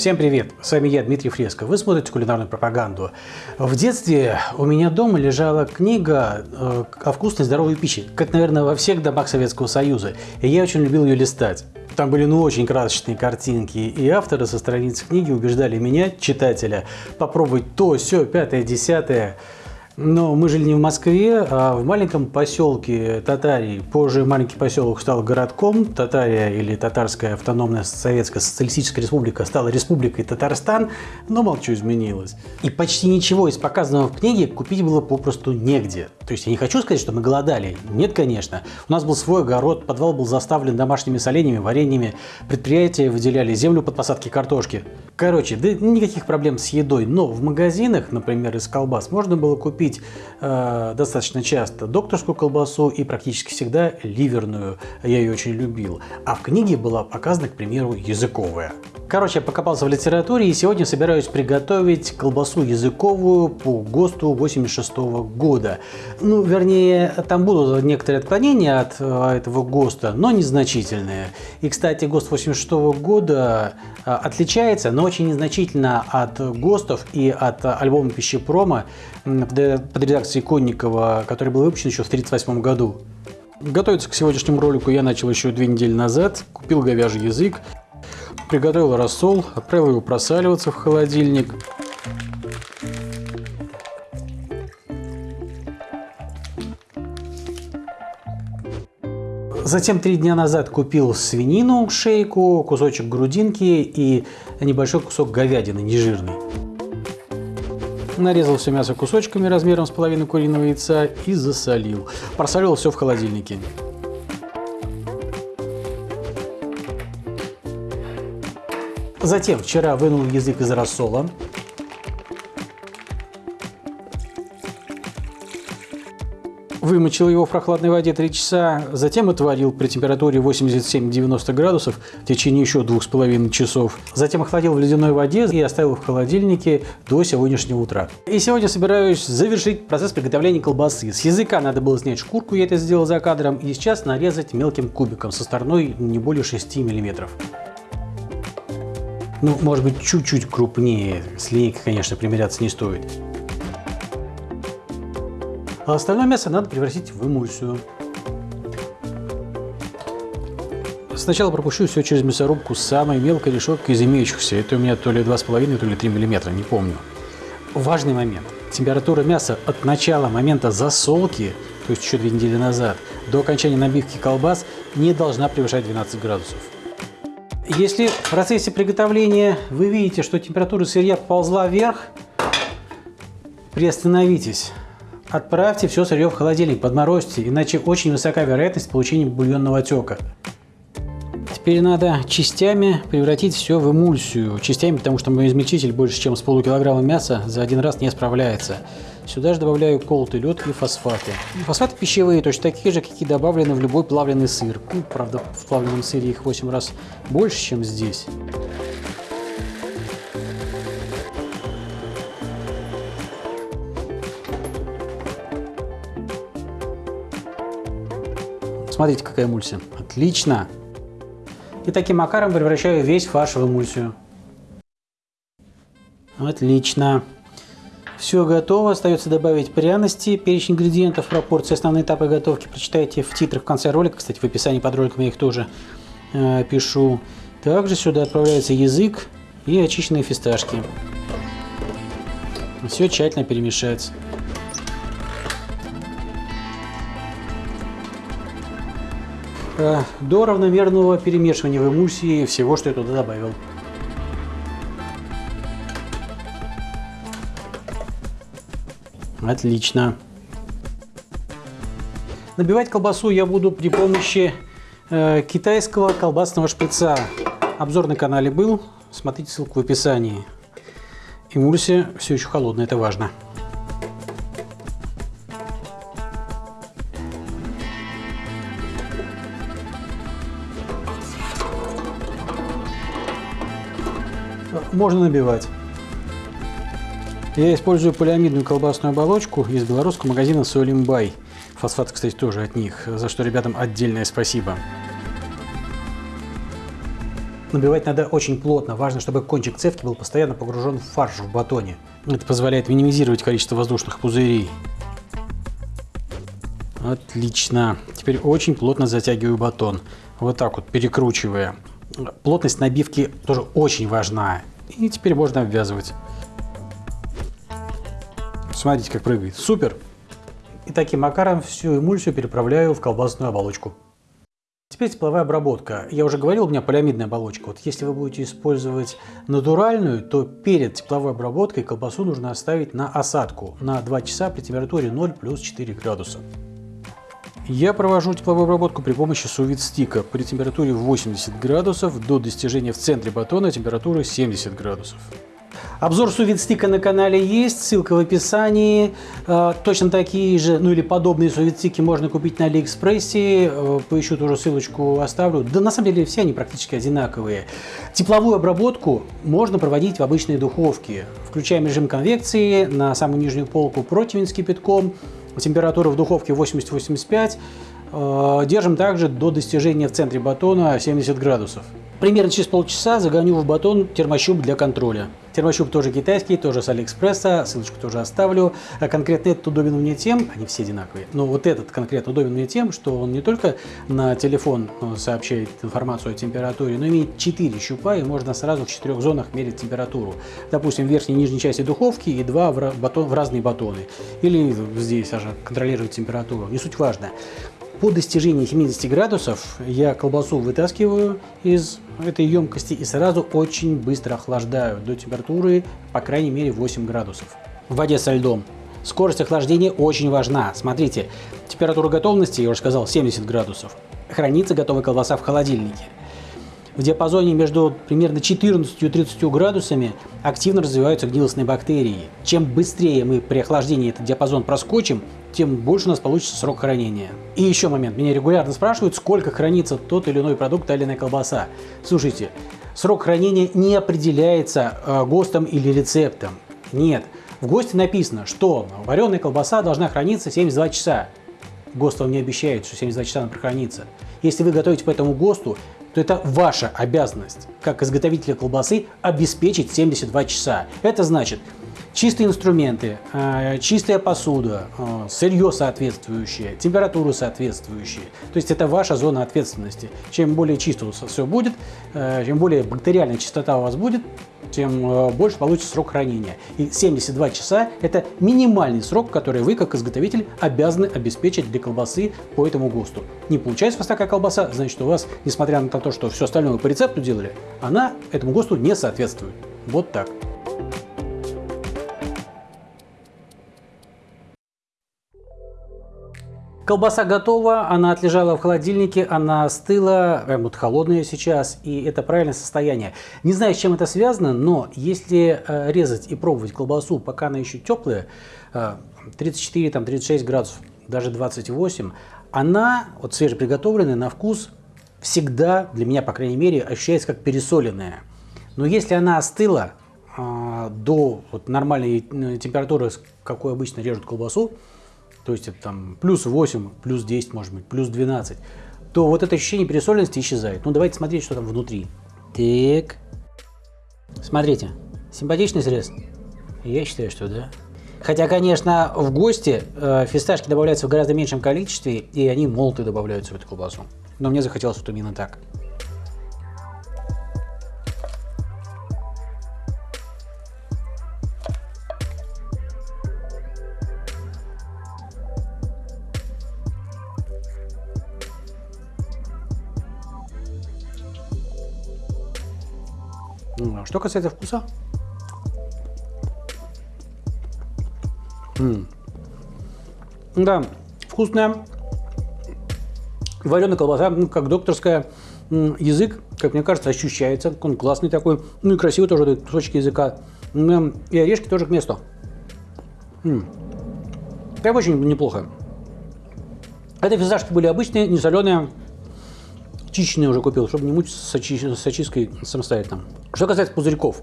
Всем привет! С вами я, Дмитрий Фреско. Вы смотрите кулинарную пропаганду. В детстве у меня дома лежала книга э, о вкусной здоровой пище, как, наверное, во всех домах Советского Союза. И я очень любил ее листать. Там были ну очень красочные картинки, и авторы со страниц книги убеждали меня, читателя, попробовать то, все, пятое, десятое. Но мы жили не в Москве, а в маленьком поселке Татарии. Позже маленький поселок стал городком. Татария или Татарская автономная советская социалистическая республика стала республикой Татарстан, но молчу изменилось. И почти ничего из показанного в книге купить было попросту негде. То есть я не хочу сказать, что мы голодали. Нет, конечно. У нас был свой огород, подвал был заставлен домашними соленьями, вареньями, предприятия выделяли землю под посадки картошки. Короче, да никаких проблем с едой. Но в магазинах, например, из колбас, можно было купить э, достаточно часто докторскую колбасу и практически всегда ливерную. Я ее очень любил. А в книге была показана, к примеру, языковая. Короче, я покопался в литературе и сегодня собираюсь приготовить колбасу языковую по ГОСТу 86 -го года. Ну, вернее, там будут некоторые отклонения от э, этого ГОСТа, но незначительные. И, кстати, ГОСТ 86 -го года э, отличается, но очень незначительно от ГОСТов и от альбома пищепрома под редакцией Конникова, который был выпущен еще в 1938 году. Готовиться к сегодняшнему ролику я начал еще две недели назад. Купил говяжий язык, Приготовил рассол, отправил его просаливаться в холодильник. Затем три дня назад купил свинину, шейку, кусочек грудинки и небольшой кусок говядины, нежирный. Нарезал все мясо кусочками размером с половину куриного яйца и засолил. Просолил все в холодильнике. Затем вчера вынул язык из рассола. Вымочил его в прохладной воде 3 часа, затем отварил при температуре 87-90 градусов в течение еще 2,5 часов. Затем охладил в ледяной воде и оставил в холодильнике до сегодняшнего утра. И сегодня собираюсь завершить процесс приготовления колбасы. С языка надо было снять шкурку, я это сделал за кадром, и сейчас нарезать мелким кубиком со стороной не более 6 миллиметров. Ну, может быть, чуть-чуть крупнее. С линейкой, конечно, примеряться не стоит. А остальное мясо надо превратить в эмульсию. Сначала пропущу все через мясорубку самой мелкой решеткой из имеющихся. Это у меня то ли 2,5, то ли 3 мм, не помню. Важный момент. Температура мяса от начала момента засолки, то есть еще две недели назад, до окончания набивки колбас не должна превышать 12 градусов. Если в процессе приготовления вы видите, что температура сырья ползла вверх, приостановитесь. Отправьте все сырье в холодильник, подморозьте, иначе очень высока вероятность получения бульонного отека. Теперь надо частями превратить все в эмульсию. Частями, потому что мой измельчитель больше, чем с полукилограмма мяса за один раз не справляется. Сюда же добавляю колотый лед и фосфаты. Фосфаты пищевые, точно такие же, какие добавлены в любой плавленый сыр. Ну, правда, в плавленном сыре их 8 раз больше, чем здесь. Смотрите, какая эмульсия. Отлично! И таким макаром превращаю весь фарш в эмульсию. Отлично. Все готово, остается добавить пряности, перечень ингредиентов, пропорции, основные этапы готовки прочитайте в титрах в конце ролика, кстати, в описании под роликом я их тоже э, пишу. Также сюда отправляется язык и очищенные фисташки. Все тщательно перемешать. До равномерного перемешивания в эмульсии всего, что я туда добавил. Отлично. Набивать колбасу я буду при помощи э, китайского колбасного шприца. Обзор на канале был, смотрите ссылку в описании. Эмульсия все еще холодная, это важно. Можно набивать. Я использую полиамидную колбасную оболочку из белорусского магазина Солимбай. Фосфат, кстати, тоже от них, за что ребятам отдельное спасибо. Набивать надо очень плотно. Важно, чтобы кончик цевки был постоянно погружен в фарш в батоне. Это позволяет минимизировать количество воздушных пузырей. Отлично. Теперь очень плотно затягиваю батон. Вот так вот, перекручивая. Плотность набивки тоже очень важна. И теперь можно обвязывать. Смотрите, как прыгает. Супер! И таким макаром всю эмульсию переправляю в колбасную оболочку. Теперь тепловая обработка. Я уже говорил, у меня полиамидная оболочка. Вот если вы будете использовать натуральную, то перед тепловой обработкой колбасу нужно оставить на осадку на 2 часа при температуре 0 плюс 4 градуса. Я провожу тепловую обработку при помощи сувид-стика при температуре 80 градусов до достижения в центре батона температуры 70 градусов. Обзор сувид-стика на канале есть, ссылка в описании. Э, точно такие же, ну или подобные сувид-стики можно купить на Алиэкспрессе. Э, поищу тоже ссылочку оставлю. Да на самом деле все они практически одинаковые. Тепловую обработку можно проводить в обычной духовке. Включаем режим конвекции на самую нижнюю полку противень с кипятком. Температура в духовке 80-85. Э, держим также до достижения в центре батона 70 градусов. Примерно через полчаса загоню в батон термощуп для контроля. Термощуп тоже китайский, тоже с Алиэкспресса, ссылочку тоже оставлю. А конкретно этот удобен мне тем, они все одинаковые, но вот этот конкретно удобен мне тем, что он не только на телефон э, сообщает информацию о температуре, но имеет 4 щупа и можно сразу в четырех зонах мерить температуру. Допустим, в верхней и нижней части духовки и два в, батон, в разные батоны. Или здесь аж контролировать температуру, не суть важно. По достижении 70 градусов я колбасу вытаскиваю из этой емкости и сразу очень быстро охлаждаю до температуры по крайней мере 8 градусов в воде со льдом. Скорость охлаждения очень важна. Смотрите, температура готовности, я уже сказал, 70 градусов. Хранится готовая колбаса в холодильнике. В диапазоне между примерно 14 и 30 градусами активно развиваются гнилостные бактерии. Чем быстрее мы при охлаждении этот диапазон проскочим, тем больше у нас получится срок хранения. И еще момент. Меня регулярно спрашивают, сколько хранится тот или иной продукт, та или иная колбаса. Слушайте, срок хранения не определяется э, ГОСТом или рецептом. Нет. В ГОСТе написано, что вареная колбаса должна храниться 72 часа. ГОСТ вам не обещает, что 72 часа она прохранится. Если вы готовите по этому ГОСТу, то это ваша обязанность, как изготовителя колбасы, обеспечить 72 часа. Это значит, чистые инструменты, э, чистая посуда, э, сырье соответствующее, температуру соответствующие. То есть это ваша зона ответственности. Чем более чисто у вас все будет, э, чем более бактериальная чистота у вас будет, тем больше получится срок хранения. И 72 часа – это минимальный срок, который вы, как изготовитель, обязаны обеспечить для колбасы по этому ГОСТу. Не получается у вас такая колбаса, значит, у вас, несмотря на то, что все остальное по рецепту делали, она этому ГОСТу не соответствует. Вот так. Колбаса готова, она отлежала в холодильнике, она остыла, прям вот холодная сейчас, и это правильное состояние. Не знаю, с чем это связано, но если э, резать и пробовать колбасу, пока она еще теплая, 34-36 градусов, даже 28, она, вот свежеприготовленная, на вкус всегда, для меня, по крайней мере, ощущается как пересоленная. Но если она остыла э, до вот, нормальной э, температуры, какой обычно режут колбасу, то есть это там плюс 8, плюс 10, может быть, плюс 12, то вот это ощущение пересоленности исчезает. Ну, давайте смотреть, что там внутри. Так. Смотрите, симпатичный срез? Я считаю, что да. Хотя, конечно, в гости э, фисташки добавляются в гораздо меньшем количестве, и они молотые добавляются в эту колбасу. Но мне захотелось вот именно так. Что касается вкуса, М -м. да, вкусная, вареная колбаса, как докторская, язык, как мне кажется, ощущается, он классный такой, ну и красивый тоже кусочки языка, и орешки тоже к месту. М Прям очень неплохо. Это фисташки были обычные, не соленые, чищенные уже купил, чтобы не мучиться с, очи с очисткой самостоятельно. Что касается пузырьков.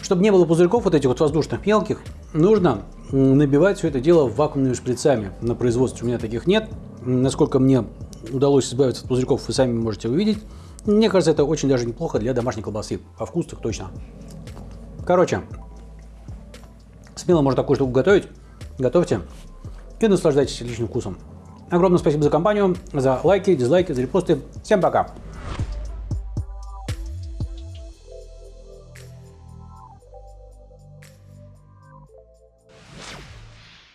Чтобы не было пузырьков вот этих вот воздушных мелких, нужно набивать все это дело вакуумными шприцами. На производстве у меня таких нет. Насколько мне удалось избавиться от пузырьков, вы сами можете увидеть. Мне кажется, это очень даже неплохо для домашней колбасы. По вкусу так точно. Короче, смело можно такую штуку готовить. Готовьте и наслаждайтесь личным вкусом. Огромное спасибо за компанию, за лайки, дизлайки, за репосты. Всем пока!